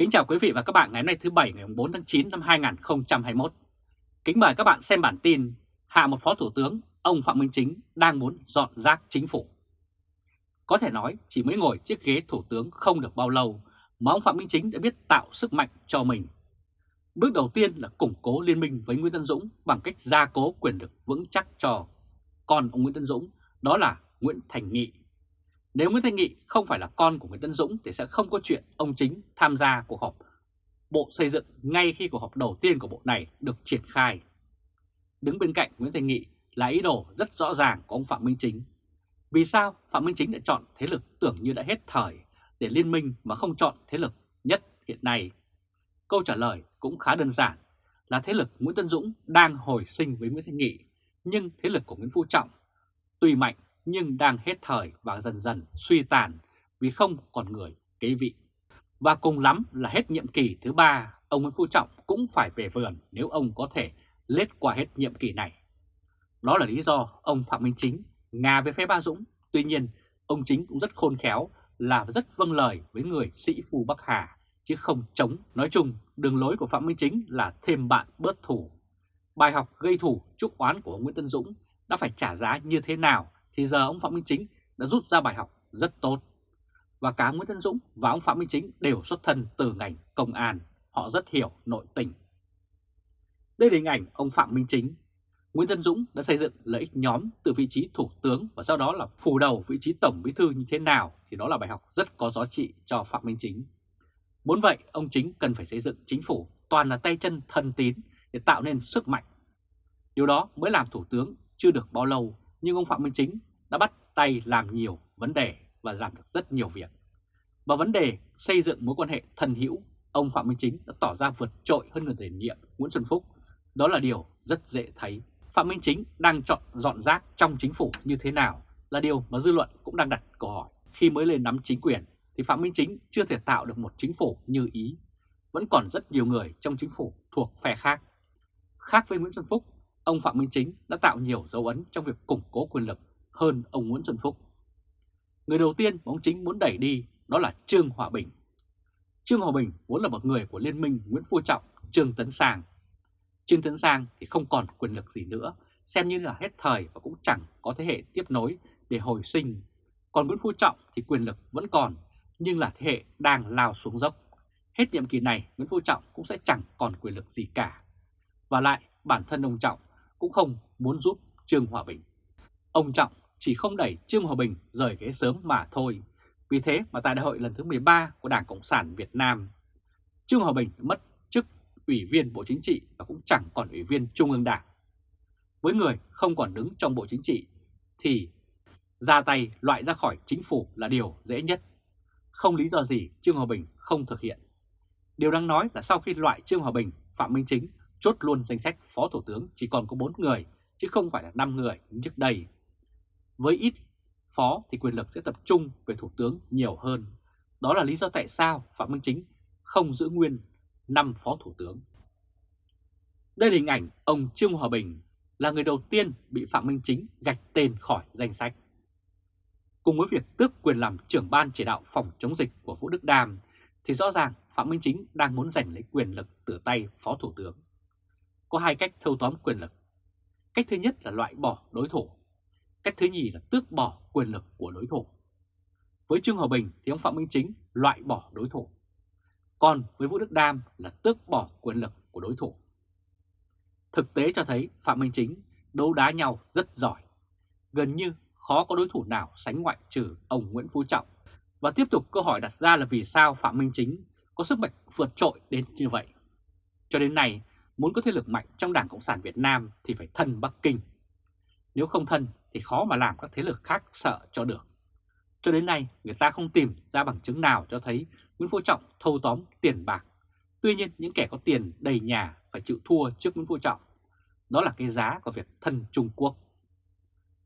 Kính chào quý vị và các bạn ngày hôm nay thứ Bảy ngày 4 tháng 9 năm 2021. Kính mời các bạn xem bản tin Hạ một Phó Thủ tướng, ông Phạm Minh Chính đang muốn dọn rác chính phủ. Có thể nói chỉ mới ngồi chiếc ghế Thủ tướng không được bao lâu mà ông Phạm Minh Chính đã biết tạo sức mạnh cho mình. Bước đầu tiên là củng cố liên minh với Nguyễn Tân Dũng bằng cách gia cố quyền lực vững chắc cho. Còn ông Nguyễn Tân Dũng đó là Nguyễn Thành Nghị nếu Nguyễn Thanh Nghị không phải là con của Nguyễn Tân Dũng thì sẽ không có chuyện ông Chính tham gia cuộc họp Bộ Xây dựng ngay khi cuộc họp đầu tiên của bộ này được triển khai. Đứng bên cạnh Nguyễn Thanh Nghị là ý đồ rất rõ ràng của ông Phạm Minh Chính. Vì sao Phạm Minh Chính lại chọn thế lực tưởng như đã hết thời để liên minh mà không chọn thế lực nhất hiện nay? Câu trả lời cũng khá đơn giản là thế lực Nguyễn Tân Dũng đang hồi sinh với Nguyễn Thanh Nghị, nhưng thế lực của Nguyễn Phú Trọng tuy mạnh nhưng đang hết thời và dần dần suy tàn vì không còn người kế vị. Và cùng lắm là hết nhiệm kỳ thứ ba, ông Nguyễn Phú Trọng cũng phải về vườn nếu ông có thể lết qua hết nhiệm kỳ này. Đó là lý do ông Phạm Minh Chính ngà với phe Ba Dũng, tuy nhiên ông Chính cũng rất khôn khéo là rất vâng lời với người sĩ phu Bắc Hà, chứ không chống. Nói chung, đường lối của Phạm Minh Chính là thêm bạn bớt thủ. Bài học gây thủ chúc oán của ông Nguyễn Tân Dũng đã phải trả giá như thế nào thì giờ ông Phạm Minh Chính đã rút ra bài học rất tốt. Và cả Nguyễn Tân Dũng và ông Phạm Minh Chính đều xuất thân từ ngành công an, họ rất hiểu nội tình. Đây là hình ảnh ông Phạm Minh Chính. Nguyễn Tân Dũng đã xây dựng lợi ích nhóm từ vị trí thủ tướng và sau đó là phủ đầu vị trí tổng bí thư như thế nào thì đó là bài học rất có giá trị cho Phạm Minh Chính. Muốn vậy, ông Chính cần phải xây dựng chính phủ toàn là tay chân thân tín để tạo nên sức mạnh. Điều đó mới làm thủ tướng chưa được bao lâu nhưng ông Phạm Minh Chính đã bắt tay làm nhiều vấn đề và làm được rất nhiều việc. Và vấn đề xây dựng mối quan hệ thân hữu, ông Phạm Minh Chính đã tỏ ra vượt trội hơn người tiền nhiệm Nguyễn Xuân Phúc. Đó là điều rất dễ thấy. Phạm Minh Chính đang chọn dọn rác trong chính phủ như thế nào là điều mà dư luận cũng đang đặt câu hỏi. Khi mới lên nắm chính quyền thì Phạm Minh Chính chưa thể tạo được một chính phủ như ý. Vẫn còn rất nhiều người trong chính phủ thuộc phe khác. Khác với Nguyễn Xuân Phúc, ông Phạm Minh Chính đã tạo nhiều dấu ấn trong việc củng cố quyền lực hơn ông Nguyễn Xuân Phúc. Người đầu tiên mà ông Chính muốn đẩy đi đó là Trương Hòa Bình. Trương Hòa Bình vốn là một người của Liên minh Nguyễn Phú Trọng, Trương Tấn Sang. Trương Tấn Sang thì không còn quyền lực gì nữa, xem như là hết thời và cũng chẳng có thế hệ tiếp nối để hồi sinh. Còn Nguyễn Phú Trọng thì quyền lực vẫn còn, nhưng là thế hệ đang lao xuống dốc. Hết nhiệm kỳ này, Nguyễn Phú Trọng cũng sẽ chẳng còn quyền lực gì cả. Và lại, bản thân ông Trọng cũng không muốn giúp Trương Hòa Bình. Ông Trọng chỉ không đẩy Trương Hòa Bình rời ghế sớm mà thôi. Vì thế mà tại đại hội lần thứ 13 của Đảng Cộng sản Việt Nam, Trương Hòa Bình mất chức Ủy viên Bộ Chính trị và cũng chẳng còn Ủy viên Trung ương Đảng. Với người không còn đứng trong Bộ Chính trị thì ra tay loại ra khỏi chính phủ là điều dễ nhất. Không lý do gì Trương Hòa Bình không thực hiện. Điều đáng nói là sau khi loại Trương Hòa Bình, Phạm Minh Chính chốt luôn danh sách Phó Thủ tướng chỉ còn có 4 người, chứ không phải là 5 người như trước đây. Với ít phó thì quyền lực sẽ tập trung về Thủ tướng nhiều hơn. Đó là lý do tại sao Phạm Minh Chính không giữ nguyên 5 Phó Thủ tướng. Đây là hình ảnh ông Trương Hòa Bình là người đầu tiên bị Phạm Minh Chính gạch tên khỏi danh sách. Cùng với việc tước quyền làm trưởng ban chỉ đạo phòng chống dịch của Vũ Đức Đàm, thì rõ ràng Phạm Minh Chính đang muốn giành lấy quyền lực từ tay Phó Thủ tướng có hai cách thâu tóm quyền lực. Cách thứ nhất là loại bỏ đối thủ. Cách thứ nhì là tước bỏ quyền lực của đối thủ. Với Trương Hòa Bình thì ông Phạm Minh Chính loại bỏ đối thủ. Còn với Vũ Đức Đam là tước bỏ quyền lực của đối thủ. Thực tế cho thấy Phạm Minh Chính đấu đá nhau rất giỏi. Gần như khó có đối thủ nào sánh ngoại trừ ông Nguyễn Phú Trọng. Và tiếp tục câu hỏi đặt ra là vì sao Phạm Minh Chính có sức mạnh vượt trội đến như vậy. Cho đến nay, Muốn có thế lực mạnh trong Đảng Cộng sản Việt Nam thì phải thân Bắc Kinh. Nếu không thân thì khó mà làm các thế lực khác sợ cho được. Cho đến nay, người ta không tìm ra bằng chứng nào cho thấy Nguyễn Phú Trọng thâu tóm tiền bạc. Tuy nhiên, những kẻ có tiền đầy nhà phải chịu thua trước Nguyễn Phú Trọng. Đó là cái giá của việc thân Trung Quốc.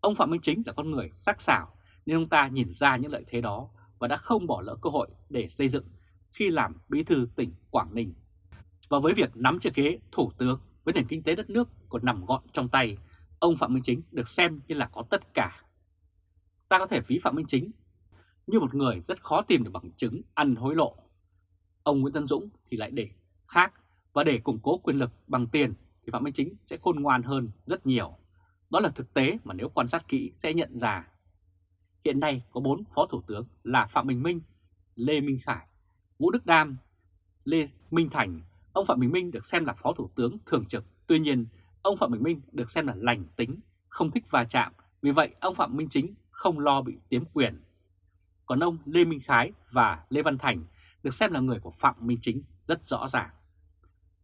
Ông Phạm Minh Chính là con người sắc sảo nên ông ta nhìn ra những lợi thế đó và đã không bỏ lỡ cơ hội để xây dựng khi làm bí thư tỉnh Quảng Ninh. Và với việc nắm chiếc ghế thủ tướng với nền kinh tế đất nước còn nằm gọn trong tay, ông Phạm Minh Chính được xem như là có tất cả. Ta có thể ví Phạm Minh Chính như một người rất khó tìm được bằng chứng ăn hối lộ. ông Nguyễn Tân Dũng thì lại để khác và để củng cố quyền lực bằng tiền thì Phạm Minh Chính sẽ khôn ngoan hơn rất nhiều. Đó là thực tế mà nếu quan sát kỹ sẽ nhận ra. Hiện nay có 4 phó thủ tướng là Phạm Bình Minh, Lê Minh Khải, Vũ Đức Đam, Lê Minh Thành. Ông Phạm Bình Minh được xem là phó thủ tướng thường trực. Tuy nhiên, ông Phạm Bình Minh được xem là lành tính, không thích va chạm. Vì vậy, ông Phạm Minh Chính không lo bị tiếm quyền. Còn ông Lê Minh Khái và Lê Văn Thành được xem là người của Phạm Minh Chính rất rõ ràng.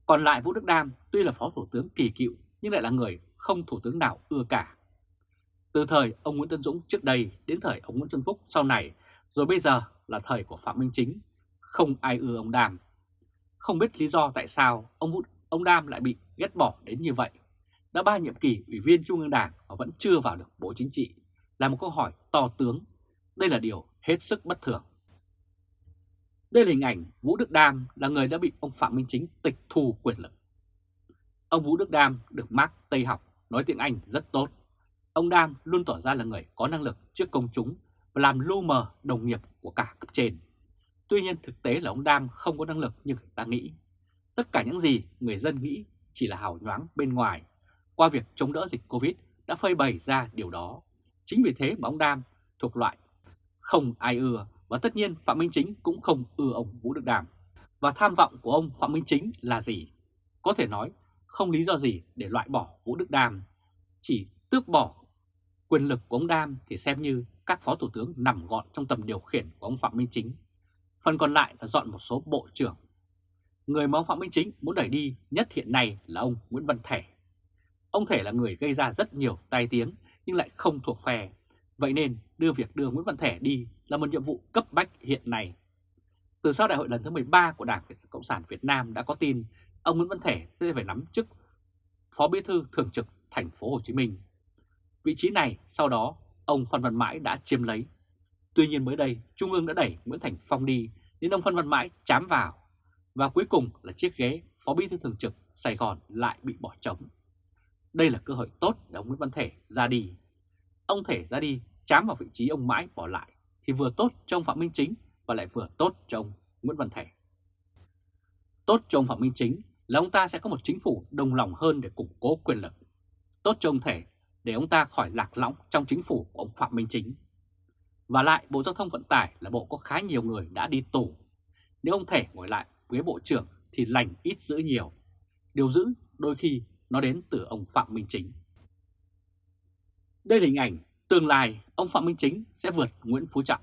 Còn lại Vũ Đức Đam tuy là phó thủ tướng kỳ cựu nhưng lại là người không thủ tướng nào ưa cả. Từ thời ông Nguyễn Tân Dũng trước đây đến thời ông Nguyễn Xuân Phúc sau này, rồi bây giờ là thời của Phạm Minh Chính, không ai ưa ông Đam. Không biết lý do tại sao ông Vũ, ông Đam lại bị ghét bỏ đến như vậy. Đã ba nhiệm kỳ ủy viên Trung ương Đảng và vẫn chưa vào được Bộ Chính trị, là một câu hỏi to tướng. Đây là điều hết sức bất thường. Đây là hình ảnh Vũ Đức Đam là người đã bị ông Phạm Minh Chính tịch thu quyền lực. Ông Vũ Đức Đam được Mark Tây học, nói tiếng Anh rất tốt. Ông Đam luôn tỏ ra là người có năng lực trước công chúng và làm lu mờ đồng nghiệp của cả cấp trên. Tuy nhiên thực tế là ông Đam không có năng lực như người ta nghĩ. Tất cả những gì người dân nghĩ chỉ là hào nhoáng bên ngoài. Qua việc chống đỡ dịch Covid đã phơi bày ra điều đó. Chính vì thế mà ông Đam thuộc loại không ai ưa và tất nhiên Phạm Minh Chính cũng không ưa ông Vũ Đức Đàm. Và tham vọng của ông Phạm Minh Chính là gì? Có thể nói, không lý do gì để loại bỏ Vũ Đức Đàm. Chỉ tước bỏ quyền lực của ông Đam thì xem như các phó thủ tướng nằm gọn trong tầm điều khiển của ông Phạm Minh Chính. Phần còn lại là dọn một số bộ trưởng. Người mà ông Phạm Minh Chính muốn đẩy đi nhất hiện nay là ông Nguyễn Văn Thể. Ông Thể là người gây ra rất nhiều tai tiếng, nhưng lại không thuộc phe. Vậy nên đưa việc đưa Nguyễn Văn Thể đi là một nhiệm vụ cấp bách hiện nay. Từ sau đại hội lần thứ 13 của Đảng Cộng sản Việt Nam đã có tin, ông Nguyễn Văn Thể sẽ phải nắm chức Phó Bí thư Thường trực thành phố Hồ Chí Minh. Vị trí này sau đó ông Phan Văn Mãi đã chiếm lấy. Tuy nhiên mới đây, Trung ương đã đẩy Nguyễn Thành Phong đi, nên ông Phan Văn Mãi chám vào. Và cuối cùng là chiếc ghế Phó Bí thư Thường trực Sài Gòn lại bị bỏ trống. Đây là cơ hội tốt để ông Nguyễn Văn Thể ra đi. Ông Thể ra đi, chám vào vị trí ông Mãi bỏ lại, thì vừa tốt cho ông Phạm Minh Chính và lại vừa tốt cho ông Nguyễn Văn Thể. Tốt cho ông Phạm Minh Chính là ông ta sẽ có một chính phủ đồng lòng hơn để củng cố quyền lực. Tốt cho ông Thể để ông ta khỏi lạc lõng trong chính phủ của ông Phạm Minh Chính. Và lại, Bộ Giao thông Vận tải là bộ có khá nhiều người đã đi tù. Nếu ông Thể ngồi lại với Bộ trưởng thì lành ít giữ nhiều. Điều giữ đôi khi nó đến từ ông Phạm Minh Chính. Đây là hình ảnh tương lai ông Phạm Minh Chính sẽ vượt Nguyễn Phú Trọng.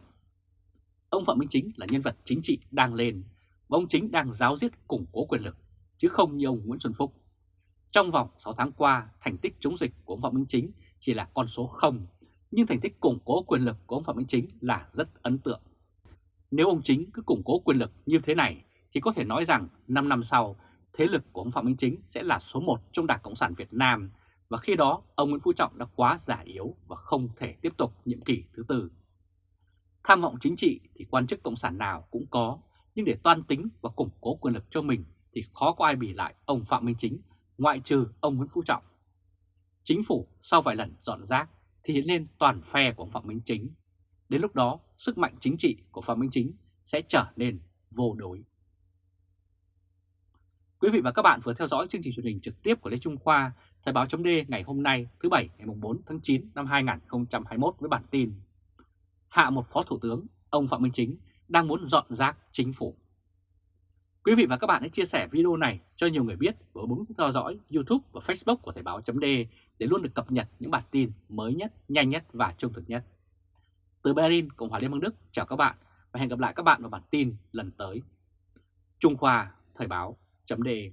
Ông Phạm Minh Chính là nhân vật chính trị đang lên và ông Chính đang giáo diết củng cố quyền lực, chứ không như ông Nguyễn Xuân Phúc. Trong vòng 6 tháng qua, thành tích chống dịch của ông Phạm Minh Chính chỉ là con số 0, nhưng thành tích củng cố quyền lực của ông Phạm Minh Chính là rất ấn tượng. Nếu ông Chính cứ củng cố quyền lực như thế này, thì có thể nói rằng 5 năm sau, thế lực của ông Phạm Minh Chính sẽ là số 1 trong Đảng Cộng sản Việt Nam và khi đó ông Nguyễn Phú Trọng đã quá giả yếu và không thể tiếp tục nhiệm kỳ thứ tư. Tham vọng chính trị thì quan chức Cộng sản nào cũng có, nhưng để toan tính và củng cố quyền lực cho mình thì khó có ai bì lại ông Phạm Minh Chính, ngoại trừ ông Nguyễn Phú Trọng. Chính phủ sau vài lần dọn rác thì hiện lên toàn phe của ông Phạm Minh Chính. Đến lúc đó, sức mạnh chính trị của Phạm Minh Chính sẽ trở nên vô đối. Quý vị và các bạn vừa theo dõi chương trình truyền hình trực tiếp của Lê Trung Khoa Thời báo chấm ngày hôm nay thứ Bảy ngày 4 tháng 9 năm 2021 với bản tin Hạ một Phó Thủ tướng, ông Phạm Minh Chính đang muốn dọn rác chính phủ. Quý vị và các bạn hãy chia sẻ video này cho nhiều người biết và bấm theo dõi YouTube và Facebook của Thời báo chấm để luôn được cập nhật những bản tin mới nhất, nhanh nhất và trung thực nhất. Từ Berlin, Cộng hòa Liên bang Đức, chào các bạn và hẹn gặp lại các bạn vào bản tin lần tới. Trung Khoa Thời báo chấm đề.